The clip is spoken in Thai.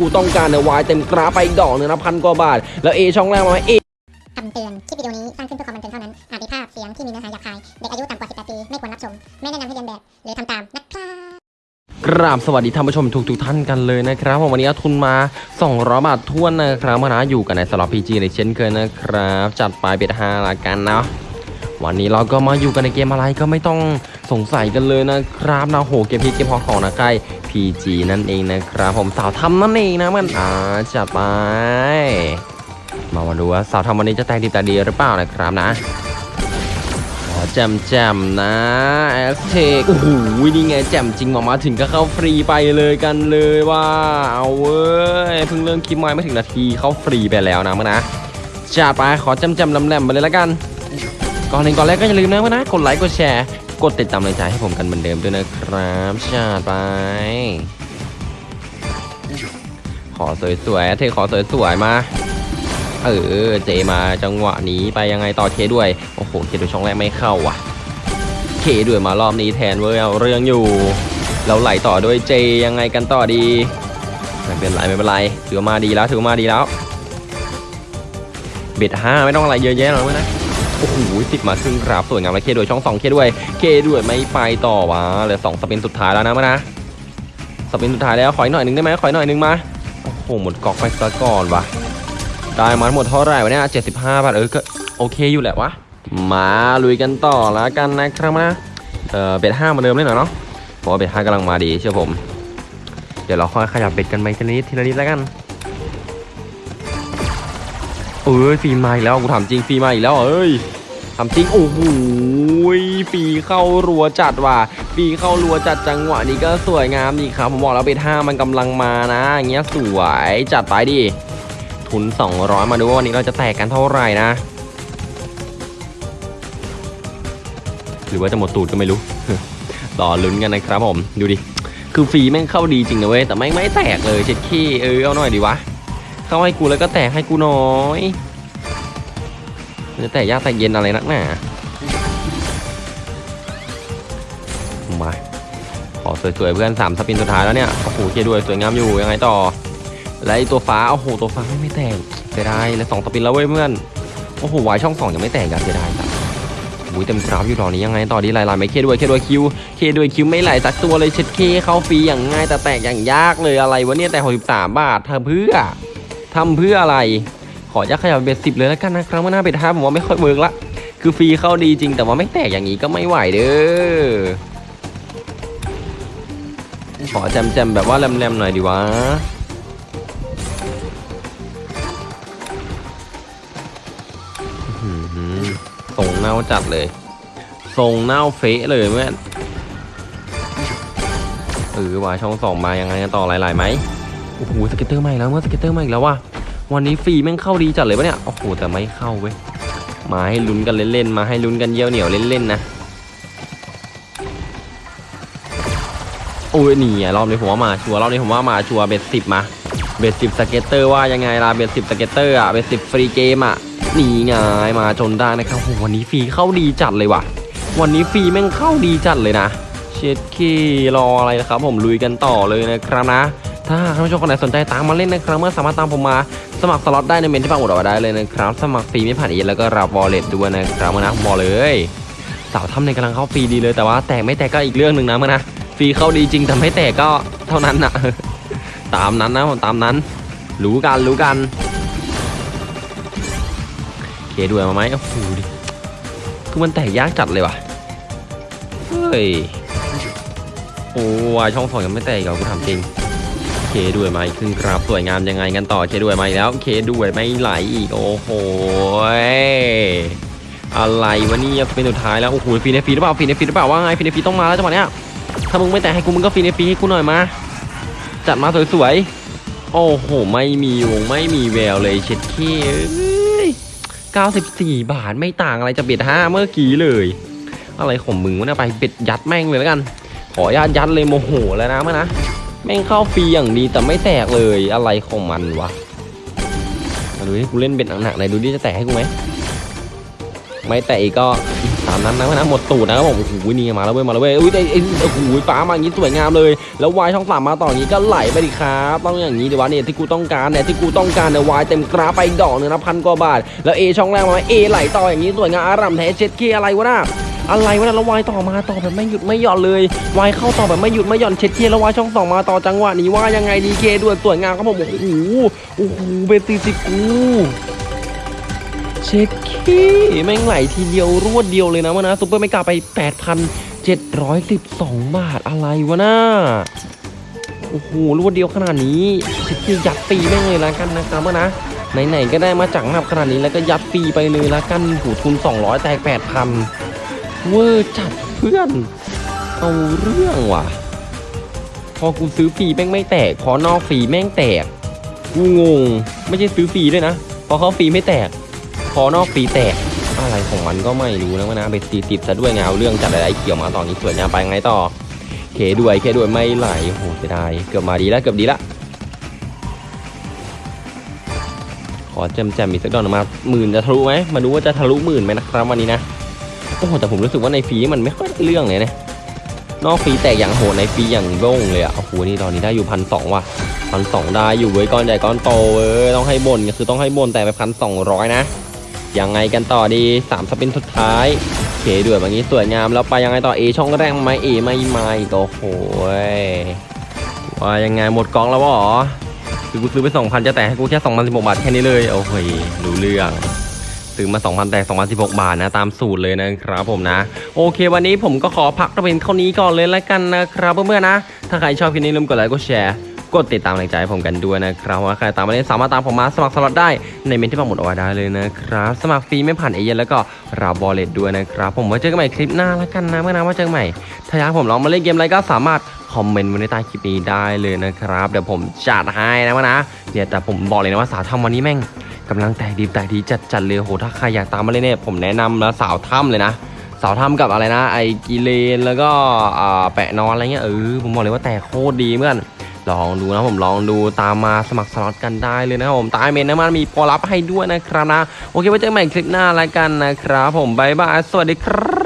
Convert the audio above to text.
กูต้องการเนี่ยวายเต็มกราฟไปอีกดอกหนึ่งนะพันกว่าบาท แล้ว A ช่องแรกมาไหม A คำเตือน คลิปวิดีโอนี้สร้างขึ้นเพื่อความบันเทิงเท่านั้น อาจมีภาพเสียงที่มีเนื้อหาหยาบคาย เด็กอายุต่ำกว่า 18 ปี ไม่ควรรับชม ไม่แนะนำให้เลียนแบบ หรือทำตามนะครับกราบสวัสดีท่านผู้ชมทุกทุกๆท่านกันเลยนะครับผมวันนี้เอาทุนมา200บาทถ้วนนะครับมานะอยู่กันในสล็อต PG ในเช่นเคยนะครับ จัดไป bet ห้าละกันเนาะวันนี้เราก็มาอยู่กันในเกมอะไรก็ไม่ต้องสงสัยกันเลยนะครับนะโหเกมพีเกม hot ของนะใกล้ PG นั่นเองนะครับ ผมสาวถ้ำนั่นเองนะมันอ่าจัดไป มามาดูว่าสาวถ้ำวันนี้จะแตกดีแตกดีหรือเปล่านะครับนะแจมแจมนะ Aztec โอ้โหนี่ไงแจมจริงมามาถึงก็เข้าฟรีไปเลยกันเลยว่าเอาเว้ยเพิ่งเริ่มคลิปมาไม่ถึงนาทีเข้าฟรีไปแล้วนะมั้งนะจัดไปขอแจมแจมลำแหลมไปเลยละกัน ก่อนหนึ่งก่อนแรกก็อย่าลืมนะมั้งนะกดไลค์กดแชร์ กดติดตามกำลังใจให้ผมกันเหมือนเดิมด้วยนะครับจัดไป ขอสวยๆเทขอสวยๆมา เออ เจมาจังหวะนี้ไปยังไงต่อเคด้วย โอ้โห เคด้วยช่องแรกไม่เข้าว่ะ เคด้วยมารอบนี้แทนเว้ยเอาเรื่องอยู่ เราไหลต่อด้วยเจยังไงกันต่อดี ไม่เป็นไรไม่เป็นไร ถือมาดีแล้วถือมาดีแล้วเบ็ดห้าไม่ต้องอะไรเยอะแยะหรอกนะ อ้โหติดมาครึ่งกราฟสวยงามแล้วเคด้วยช่องสองเคด้วย เคด้วยไม่ไปต่อวะเหลือสองสปินสุดท้ายแล้วนะมานะสปินสุดท้ายแล้วขออีกหน่อยหนึ่งได้ไหมขออีกหน่อยหนึ่งมาโอ้โหหมดกอกไปซะก่อนวะได้มาหมดเท่าไหร่วะเนี่ย75บห้าบาทเออก็โอเคอยู่แหละวะมาลุยกันต่อแล้วกันนะครับนะเออเบ็ดห้ามาเดิมเลยหน่อยเนาะเพราะว่าเบ็ดห้ากำลังมาดีเชื่อผม เดี๋ยวเราค่อยขยับเบ็ดกันไปทีละนิดทีละนิดแล้วกันเอ้ยฟีมาอีกแล้วกูถามจริงฟีมาอีกแล้วเอ้ย ถามจริงโอ้โหฟีเข้ารัวจัดว่ะฟีเข้ารัวจัดจังหวะนี้ก็สวยงามดีครับผมบอกแล้วเบ็ดห้ามันกำลังมานะอย่างเงี้ยสวยจัดไปดิทุน 200 มาดูว่าวันนี้เราจะแตกกันเท่าไหร่นะ หรือว่าจะหมดตูดก็ไม่รู้ต่อลุ้นกันนะครับผมดูดิคือฟรีแม่งเข้าดีจริงนะเว้ยแต่ไม่งไม่แตกเลยเช็ดขี้เออเอาหน่อยดีวะเข้าให้กูแล้วก็แตกให้กูหน้อย มันจะแตกยากแตกเย็นอะไรนักหนามาขอสวยๆเพื่อนสามสปินสุดท้ายแล้วเนี่ยโอ้โหเคด้วยสวยงามอยู่ยังไงต่อและไอตัวฟ้าโอ้โหตัวฟ้าไม่แตกเสียดายแล้วสองสปินแล้วเว้ยเพื่อนโอ้โหวายช่องสองยังไม่แตกกันเสียดายจังอุ้ยเต็มกราฟอยู่ตอนนี้ยังไงต่อดีไล่ไล่ไม่เคด้วยเคด้วยคิวเคด้วยคิวไม่ไหลสักตัวเลยเช็ดเคเข้าฟรีอย่างง่ายแต่แตกอย่างยากเลยอะไรวะเนี่ยแต่63บาททำเพื่อทำเพื่ออะไร ขอจะขยับเบ็ดสิบเลยแล้วกันนะครับว่าหน้าเบ็ดห้าผมว่าไม่ค่อยเวิร์กละ คือฟรีเข้าดีจริงแต่ว่าไม่แตกอย่างนี้ก็ไม่ไหวเด้อ ขอแจมๆแบบว่าแรมๆหน่อยดีวะส่งเน่าจัดเลย ส่งเน่าเฟะเลยเมื่อนเออว่าช่องสองมายังไงต่อหลายๆไหมโอ้โห scatter ใหม่แล้วเมื่อ scatter ใหม่อีกแล้วว่ะ วันนี้ฟรีแม่งเข้าดีจัดเลยปะเนี่ย โอ้โห แต่ไม่เข้าเว้ย มาให้ลุ้นกันเล่นๆ มาให้ลุ้นกันเยี่ยวเหนียวเล่นๆนะ โอ้ยนี่รอบนี้ผมว่ามาชัวร์รอบนี้ผมว่ามาชัวร์ bet สิบมา bet สิบ scatter ว่ายังไงล่ะ bet สิบ scatter อะ bet สิบ free game อะนี่ไงมาจนได้นะครับโหวันนี้ฟรีเข้าดีจัดเลยว่ะ วันนี้ฟรีแม่งเข้าดีจัดเลยนะเช็ดขี้รออะไรนะครับ ผมลุยกันต่อเลยนะครับนะ ถ้าท่านผู้ชมคนไหนสนใจตามมาเล่นนะครับเมื่อสามารถตามผมมา สมัครสล็อตได้ในเมนต์ที่ปักหมุดเอาไว้ได้เลยนะครับ สมัครฟรีไม่ผ่านเอแล้วก็รับ wallet ด้วยนะครับมื่อนะผมบอกเลยสาวถ้ำในกำลังเข้าฟรีดีเลยแต่ว่าแตกไม่แตกก็อีกเรื่องหนึ่งนะมื่อนะฟรีเข้าดีจริงแต่ไม่แตกก็เท่านั้นนะตามนั้นนะผมตามนั้น รู้กันรู้กันเคด้วยมาไหมโอ้โหดิคือมันแตกยากจัดเลยว่ะเฮ้ยโอ้ยช่องสองยังไม่แตกอีกเหรอกูถามจริง เคด้วยไหมขึ้นกราฟสวยงามยังไงกันต่อเคด้วยไหมาอีกแล้วเคด้วยไม่ไหลอีก โอ้โหอะไรวะนี่เป็นสุดท้ายแล้วโอ้โหฟีเนฟีหรือเปล่าฟีเนฟีหรือเปล่าว่าไงฟีเนฟีต้องมาแล้วจังหวะเนี้ยถ้ามึงไม่แตกให้กูมึงก็ฟีเนฟีให้กูหน่อยมาจัดมาสวยๆโอ้โหไม่มีวงไม่มีแววเลยเช็ดเคเอ้ย94 บาทไม่ต่างอะไรจะเบ็ดห้าเมื่อกี้เลย อะไรของมึงวะเนี่ยไปเบ็ดยัดแม่งเลยแล้วกัน ขออนุญาตยัดเลยโมโหแล้วนะเมานะ แม่งเข้าฟรีอย่างดีแต่ไม่แตกเลยอะไรของมันวะมาดูดิกูเล่นเบ็ดหนักๆไหนดูดิจะแตกให้กูไหมไม่แตกอีกก็ตามนั้นนะนะหมดตูดนะครับผมโอ้โหนี่มาแล้วเว้ยมาแล้วเว้ยอุ้ยไอ้โอ้โหฟ้ามาอย่างนี้สวยงามเลย แล้ววายช่องสามมาต่ออย่างนี้ก็ไหลไปดิครับต้องอย่างนี้ดีวะเนี่ยที่กูต้องการเนี่ยที่กูต้องการเนี่ยวายเต็มกราไปดอกหนึงนะพันกว่าบาทแล้วเอช่องแรกมาเอไหลต่ออย่างนี้สวยงามอารัมแท้เช็ดเคอะไรวะน่ะ อะไรวะนะแล้ววายต่อมาต่อแบบไม่หยุดไม่หย่อนเลยวายเข้าต่อแบบไม่หยุดไม่หย่อนเช็ดเคแล้ววายช่องสอมาต่อจังหวะนี้ว่ายังไงดีเคด้วยสวยงามครับผมโอ้โหโอ้โหเบตีสิกูเช็ดขี้แม่งไหลทีเดียวรวดเดียวเลยนะวะนะซุปเปอร์ไม่กล้าไป 8,712 บาทอะไรวะน่าโอ้โหรวดเดียวขนาดนี้เช็ดขี้ยัดปีแม่งเลยละกันนะครับวะนะไหนๆก็ได้มาจากนับขนาดนี้แล้วก็ยัดปีไปเลยละกันหูทุน 200 แตก8,000 เวอร์จัดเพื่อน เอาเรื่องว่ะ พอกูซื้อฟรีแม่งไม่แตก พอนอกฟรีแม่งแตก กูงง ไม่ใช่ซื้อฟรีด้วยนะ พอเขาฟรีไม่แตก พอนอกฟรีแตก อะไรของมันก็ไม่รู้นะวะนะไปตีติดซะด้วยไงเอาเรื่องจัดอะไรเกี่ยวมาตอนนี้สวยงามไปไงต่อ เคด้วยเคด้วยไม่ไหลโอ้โหเสียดายเกือบมาดีแล้วเกือบดีละขอแจมแจมๆอีกสักดอกหนึ่งมาหมื่นจะทะลุไหมมาดูว่าจะทะลุหมื่นไหมนะครับวันนี้นะ อ้โหแต่ผมรู้สึกว่าในฟรีมันไม่ค่อยเรื่องเลยนะนอกฟรีแตกอย่างโหดในฟรีอย่างโล่งเลยอะโอ้โหนี่ตอนนี้ได้อยู่พันสองว่ะพันสองได้อยู่เว้ยก้อนใหญ่ก้อนโตเว้ยต้องให้บนก็คือต้องให้บนแต่ไปพันสองร้อยนะยังไงกันต่อดีสามสปินสุดท้ายเคด้วยแบบนี้สวยงามแล้วไปยังไงต่อเอช่องแรกไหมเอไม่มาอีกโอ้โหยว่ายังไงหมดกองแล้ววะหรอคือกูซื้อไป2,000จะแต่ให้กูแค่2,016บาทแค่นี้เลยโอ้โหยรู้เรื่อง ซื้อมา2,000แต่2,016 บาทนะ ตามสูตรเลยนะครับผมนะ โอเค วันนี้ผมก็ขอพักตัวเป็นเท่านี้ก่อนเลยแล้วกันนะครับเพื่อนๆนะ ถ้าใครชอบคลิปนี้ลืมกดไลค์กดแชร์กดติดตามแรงใจให้ผมกันด้วยนะครับว่าใครตามมาเล่นสามารถตามผมมาสมัครสล็อตได้ในเมนต์ที่ปักหมุดเอาไว้ได้เลยนะครับ สมัครฟรีไม่ผ่านเอเย่นแล้วก็รับ wallet ด้วยนะครับ ผมไว้เจอกันใหม่คลิปหน้าแล้วกันนะเมื่อนะว่าเจอกันใหม่ ถ้าอยากผมลองมาเล่นเกมอะไรก็สามารถคอมเมนต์ไว้ในใต้คลิปนี้ได้เลยนะครับ เดี๋ยวผมจัดให้นะว่านะเนี่ยแต่ผมบอกเลยนะว่าสาวถ้ำวันนี้แม่ง กำลังแตกดีแตกดีจัดจัดๆเลยโหถ้าใครอยากตามมาเลยเนี่ยผมแนะนำนะสาวถ้ำเลยนะ สาวถ้ำกับอะไรนะ ไอ้กิเลนแล้วก็แปะนอนอะไรเงี้ยเออผมบอกเลยว่าแตกโคตรดีเพื่อนลองดูนะผมลองดูตามมาสมัครสล็อตกันได้เลยนะครับผมตายเมนนะมันมีโปรลับให้ด้วยนะครับนะโอเคไว้เจอกันใหม่คลิปหน้าแล้วกันนะครับผมบายบายสวัสดีครับ